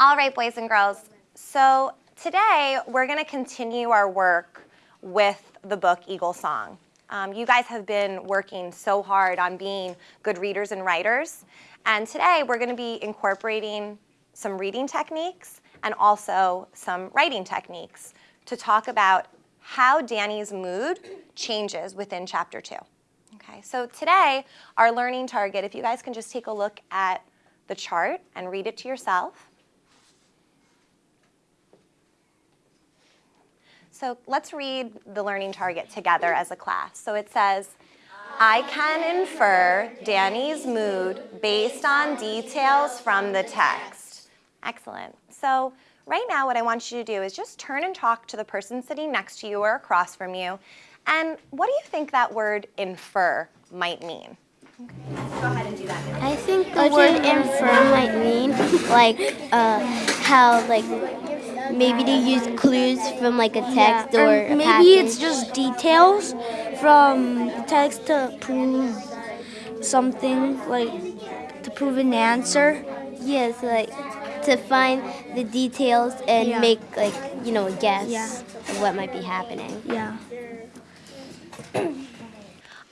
All right, boys and girls. So today we're going to continue our work with the book Eagle Song. Um, you guys have been working so hard on being good readers and writers. And today we're going to be incorporating some reading techniques and also some writing techniques to talk about how Danny's mood changes within chapter two. Okay, so today our learning target, if you guys can just take a look at the chart and read it to yourself. So let's read the learning target together as a class. So it says, I can infer Danny's mood based on details from the text. Excellent. So right now what I want you to do is just turn and talk to the person sitting next to you or across from you. And what do you think that word infer might mean? Okay. Go ahead and do that. I think the word infer might mean like uh, how like maybe they use clues from like a text yeah. or, or maybe passage. it's just details from text to prove something like to prove an answer. Yes, like to find the details and yeah. make like you know a guess yeah. of what might be happening. Yeah.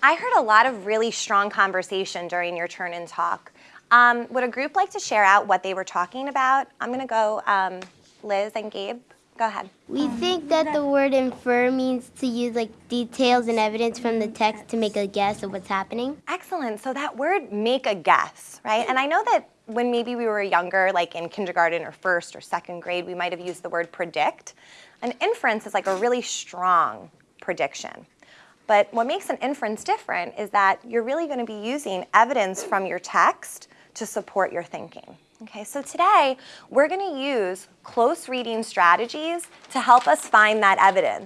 I heard a lot of really strong conversation during your turn and talk. Um, would a group like to share out what they were talking about? I'm going to go um, Liz and Gabe. Go ahead. We think that the word infer means to use like details and evidence from the text to make a guess of what's happening. Excellent. So that word make a guess, right? And I know that when maybe we were younger, like in kindergarten or first or second grade, we might have used the word predict. An inference is like a really strong prediction. But what makes an inference different is that you're really going to be using evidence from your text to support your thinking. Okay, so today we're going to use close reading strategies to help us find that evidence.